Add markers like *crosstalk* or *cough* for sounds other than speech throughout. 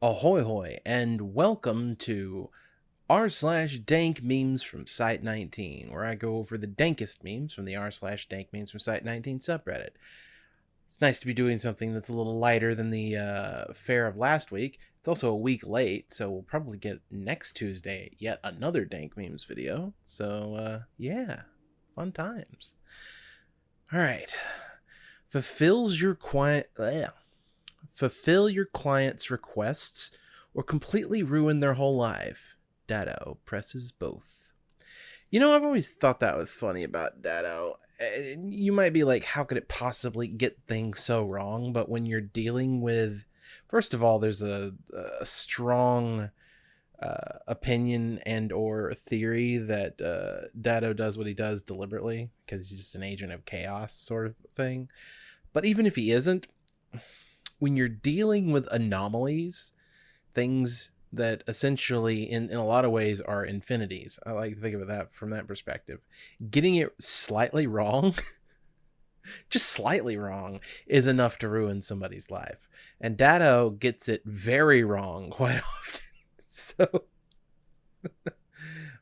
Ahoy hoy, and welcome to r slash dank memes from Site 19, where I go over the dankest memes from the r slash dank memes from Site 19 subreddit. It's nice to be doing something that's a little lighter than the uh, fair of last week. It's also a week late, so we'll probably get next Tuesday yet another dank memes video. So uh, yeah, fun times. All right, fulfills your quiet. Yeah fulfill your client's requests, or completely ruin their whole life. Datto presses both. You know, I've always thought that was funny about Datto. You might be like, how could it possibly get things so wrong? But when you're dealing with, first of all, there's a, a strong uh, opinion and or theory that uh, Datto does what he does deliberately because he's just an agent of chaos sort of thing. But even if he isn't, when you're dealing with anomalies, things that essentially in, in a lot of ways are infinities. I like to think of it that from that perspective. Getting it slightly wrong, *laughs* just slightly wrong, is enough to ruin somebody's life. And Datto gets it very wrong *laughs* quite often. so *laughs*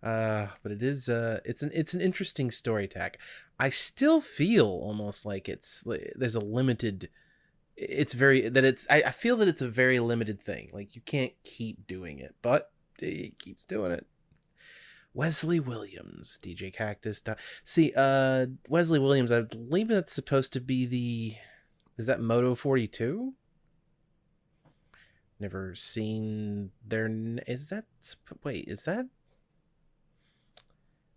uh but it is uh it's an it's an interesting story tack. I still feel almost like it's there's a limited it's very that it's I, I feel that it's a very limited thing. Like you can't keep doing it but he keeps doing it. Wesley williams djkaktus see uh wesley williams i believe that's supposed to be the is that Moto42 never seen their is that wait is that?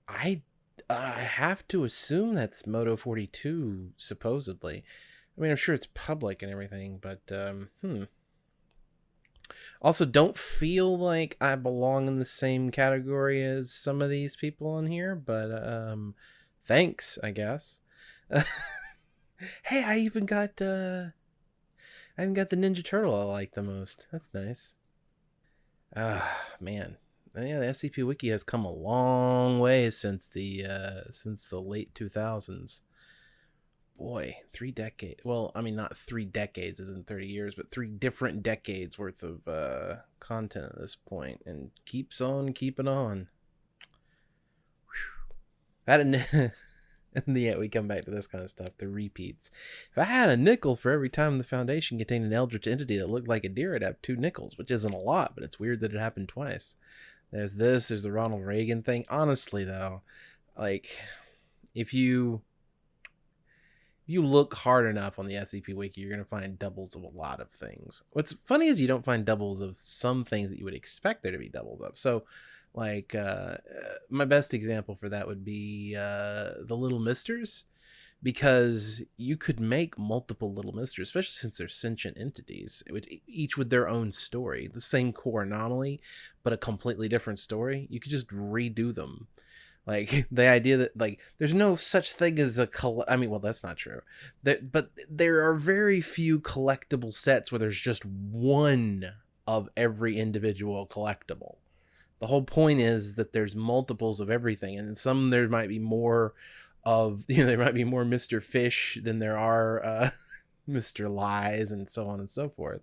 I i have to assume that's Moto42 supposedly I mean, I'm sure it's public and everything, but um, hmm. Also, don't feel like I belong in the same category as some of these people on here, but um, thanks, I guess. *laughs* hey, I even got uh, I even got the Ninja Turtle I like the most. That's nice. Ah, man. Yeah, the SCP Wiki has come a long way since the uh, since the late 2000s boy, three decades. Well, I mean, not three decades isn't 30 years, but three different decades worth of uh, content at this point, and keeps on keeping on. I had a, and *laughs* yet we come back to this kind of stuff, the repeats. If I had a nickel for every time the Foundation contained an Eldritch entity that looked like a deer, I'd have two nickels, which isn't a lot, but it's weird that it happened twice. There's this, there's the Ronald Reagan thing. Honestly, though, like, if you you look hard enough on the SCP Wiki, you're going to find doubles of a lot of things. What's funny is you don't find doubles of some things that you would expect there to be doubles of. So, like, uh, my best example for that would be uh, the Little Misters, because you could make multiple Little Misters, especially since they're sentient entities, each with their own story, the same core anomaly, but a completely different story. You could just redo them like *laughs* the idea that like there's no such thing as a coll- I mean, well, that's not true. That but there are very few collectible sets where there's just one of every individual collectible. The whole point is that there's multiples of everything, and some there might be more of *laughs* you know there might be more Mister Fish than there are uh, *laughs* Mister Lies and so on and so forth.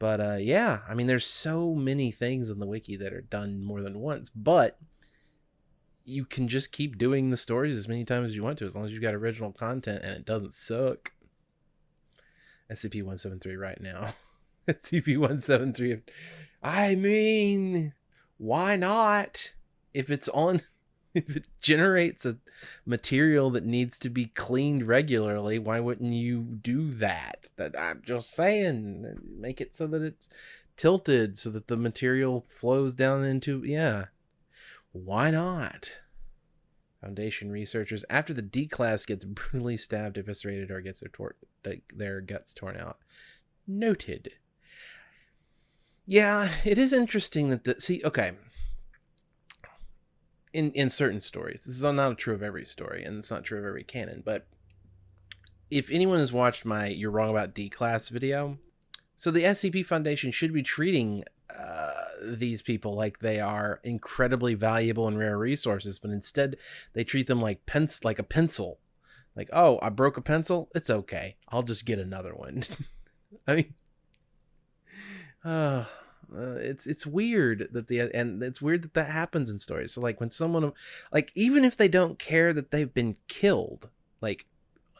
But uh, yeah, I mean, there's so many things in the wiki that are done more than once, but you can just keep doing the stories as many times as you want to, as long as you've got original content and it doesn't suck. SCP 173 right now. *laughs* SCP 173. I mean, why not? If it's on, *laughs* if it generates a material that needs to be cleaned regularly, why wouldn't you do that? That I'm just saying, make it so that it's tilted so that the material flows down into, yeah why not? Foundation researchers, after the D class gets brutally stabbed, eviscerated, or gets their, tor- their guts torn out. Noted. Yeah, it is interesting that the see. Okay, in in certain stories, this is not true of every story, and it's not true of every canon. But if anyone has watched my "You're Wrong About D Class" video, so the SCP Foundation should be treating uh, these people like they are incredibly valuable and rare resources, but instead they treat them like pens like a pencil. Like, oh, I broke a pencil. It's okay. I'll just get another one. *laughs* I mean, uh, uh, it's it's weird that the and it's weird that that happens in stories. So like when someone like even if they don't care that they've been killed, like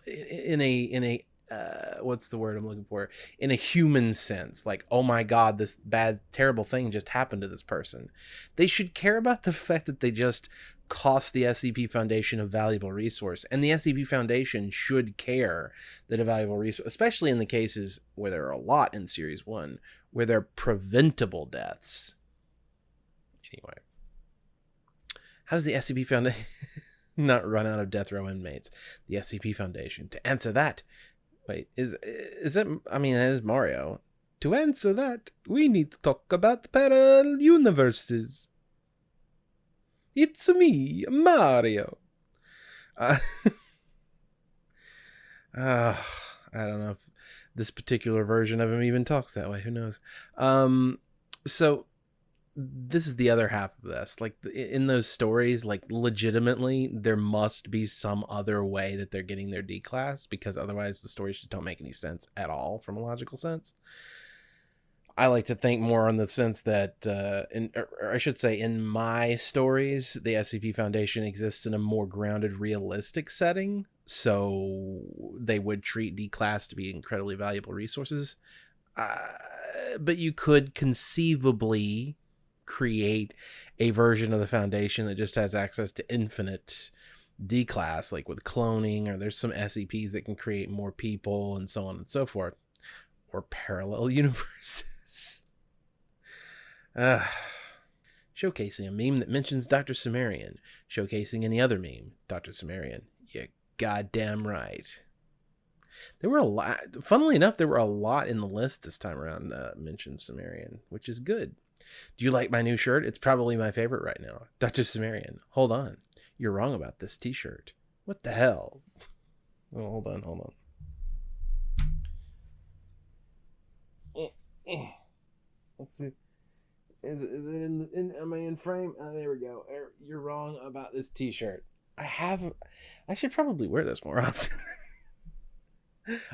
in a in a uh, what's the word I'm looking for? In a human sense, like, oh my god, this bad, terrible thing just happened to this person. They should care about the *laughs* fact that they just cost the SCP Foundation a valuable resource. And the SCP Foundation should care that a valuable resource, especially in the cases where there are a lot in Series 1, where they're preventable deaths. Anyway, how does the SCP Foundation *laughs* not run out of death row inmates? The SCP Foundation. To answer that, Wait, is is it? I mean, it is Mario. To answer that, we need to talk about the parallel universes. It's me, Mario. Uh, *laughs* uh, I don't know if this particular version of him even talks that way. Who knows? Um, so this is the other half of this like in those stories like legitimately there must be some other way that they're getting their d class because otherwise the stories just don't make any sense at all from a logical sense. I like to think more on the sense that uh in or i should say in my stories the scp foundation exists in a more grounded realistic setting so they would treat d class to be incredibly valuable resources. Uh, but you could conceivably create a version of the foundation that just has access to infinite D class, like with cloning, or there's some SCPs that can create more people and so on and so forth, or parallel *laughs* universes. uh, showcasing a meme that mentions Dr. Cimmerian, showcasing any other meme, Dr. Cimmerian. You goddamn right. There were a lot, funnily enough, there were a lot in the list this time around that mentioned Cimmerian, which is good. Do you like my new shirt? It's probably my favorite right now. Dr. Cimmerian. Hold on. You're wrong about this t shirt. What the hell? Oh, hold on, hold on. Let's see. Is, is it in, in am I in frame? Oh, there we go. Er, you're wrong about this t-shirt. I have I should probably wear this more *laughs* often.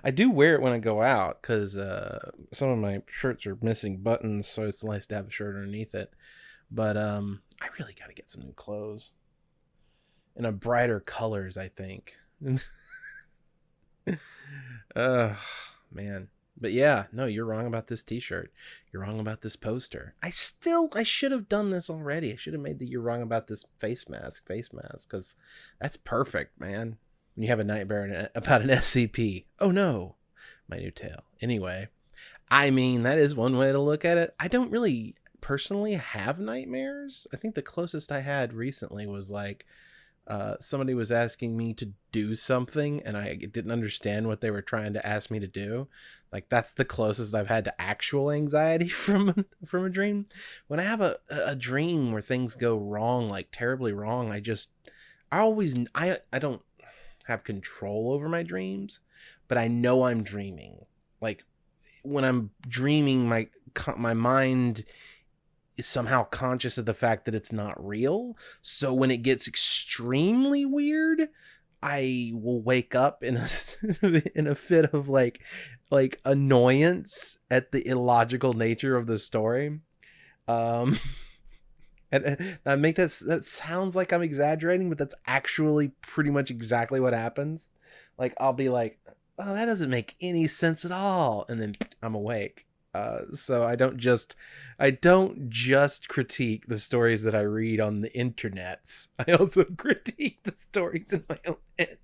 I do wear it when I go out because uh, some of my shirts are missing buttons, so it's nice to have a shirt underneath it. But um, I really got to get some new clothes in a brighter colors. I think. *laughs* man. But yeah, no, you're wrong about this T-shirt. You're wrong about this poster. I still, I should have done this already. I should have made the "you're wrong about this face mask" face mask because that's perfect, man when you have a nightmare about an *laughs* SCP. Oh no, my new tale. Anyway, I mean, that is one way to look at it. I don't really personally have nightmares. I think the closest I had recently was like uh, somebody was asking me to do something and I didn't understand what they were trying to ask me to do. Like that's the closest I've had to actual anxiety *laughs* from from a dream. When I have a a dream where things go wrong, like terribly wrong, I just I always I I don't have control over my dreams, but I know I'm dreaming. Like when I'm dreaming, my my mind is somehow conscious of the fact that it's not real. So when it gets extremely weird, I will wake up in a *laughs* in a fit of like like annoyance at the illogical nature of the story. Um *laughs* and I make that that sounds like I'm exaggerating, but that's actually pretty much exactly what happens. Like I'll be like, "Oh, that doesn't make any sense at all," and then I'm awake. Uh, so I don't just I don't just critique the stories that I read on the internets. *laughs* I also critique the stories in my own head.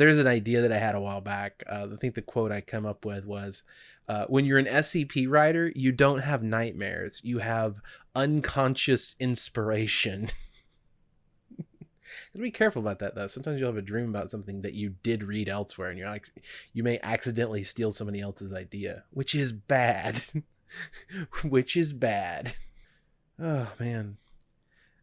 There's an idea that I had a while back. Uh, I think the quote I come up with was, uh, "When you're an SCP writer, you don't have nightmares. You have unconscious inspiration." *laughs* be careful about that though. Sometimes you'll have a dream about something that you did read elsewhere, and you're like, you may accidentally steal somebody else's idea, which is bad. *laughs* which is bad. Oh man.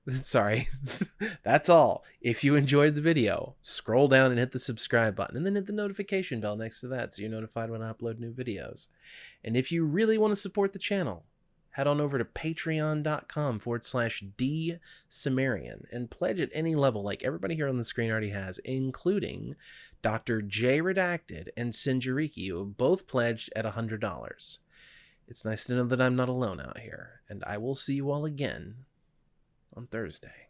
*laughs* Sorry. *laughs* That's all. If you enjoyed the video, scroll down and hit the subscribe button and then hit the notification bell next to that so you're notified when I upload new videos. And if you really want to support the channel, head on over to patreon.com forward slash D Cimmerian and pledge at any level like everybody here on the screen already has, including Dr. J Redacted and Sinjariki, who have both pledged at $100. It's nice to know that I'm not alone out here, and I will see you all again on Thursday.